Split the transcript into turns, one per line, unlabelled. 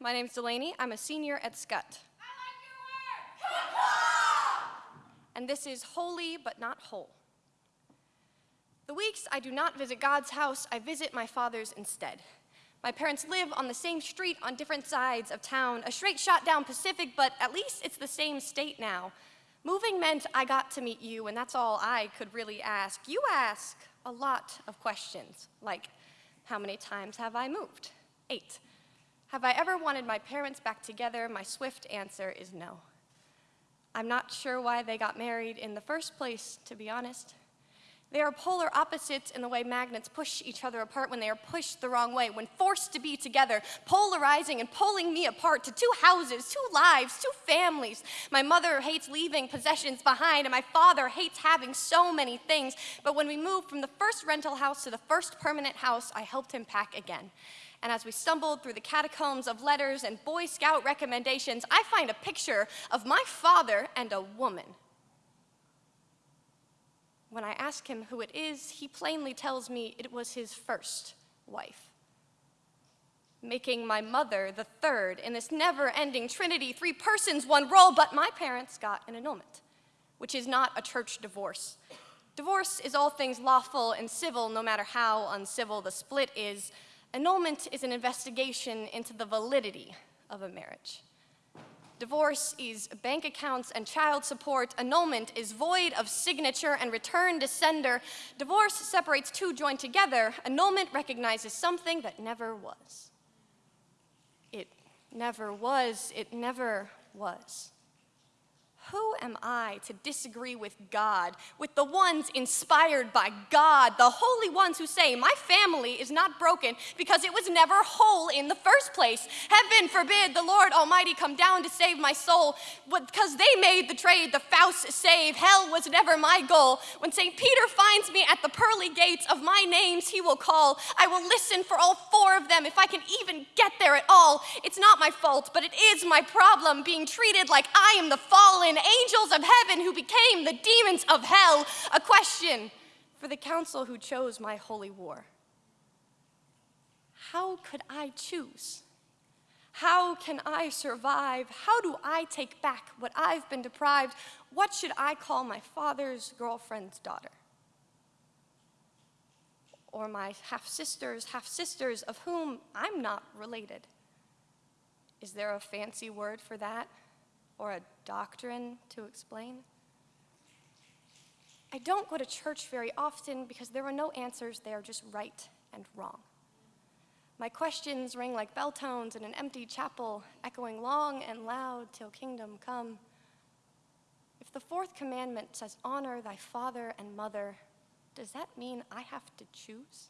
My name's Delaney. I'm a senior at Scott. And this is holy but not whole. The weeks I do not visit God's house, I visit my father's instead. My parents live on the same street on different sides of town, a straight shot down Pacific, but at least it's the same state now. Moving meant I got to meet you, and that's all I could really ask. You ask a lot of questions, like, how many times have I moved? Eight. Have I ever wanted my parents back together? My swift answer is no. I'm not sure why they got married in the first place, to be honest. They are polar opposites in the way magnets push each other apart when they are pushed the wrong way, when forced to be together, polarizing and pulling me apart to two houses, two lives, two families. My mother hates leaving possessions behind, and my father hates having so many things. But when we moved from the first rental house to the first permanent house, I helped him pack again. And as we stumbled through the catacombs of letters and Boy Scout recommendations, I find a picture of my father and a woman when I ask him who it is, he plainly tells me it was his first wife. Making my mother the third in this never-ending trinity, three persons, one role, but my parents got an annulment, which is not a church divorce. Divorce is all things lawful and civil, no matter how uncivil the split is. Annulment is an investigation into the validity of a marriage. Divorce is bank accounts and child support. Annulment is void of signature and return to sender. Divorce separates two joined together. Annulment recognizes something that never was. It never was. It never was. Who am I to disagree with God, with the ones inspired by God, the holy ones who say, My family is not broken because it was never whole in the first place? Heaven forbid the Lord Almighty come down to save my soul because they made the trade, the Faust save. Hell was never my goal. When St. Peter finds me at the pearly gates of my names, he will call. I will listen for all four of them if I can even get there at all. It's not my fault, but it is my problem being treated like I am the fallen angels of heaven who became the demons of hell, a question for the council who chose my holy war. How could I choose? How can I survive? How do I take back what I've been deprived? What should I call my father's girlfriend's daughter? Or my half-sisters, half-sisters of whom I'm not related? Is there a fancy word for that? Or a doctrine to explain. I don't go to church very often because there are no answers, they are just right and wrong. My questions ring like bell tones in an empty chapel, echoing long and loud till kingdom come. If the fourth commandment says, honor thy father and mother, does that mean I have to choose?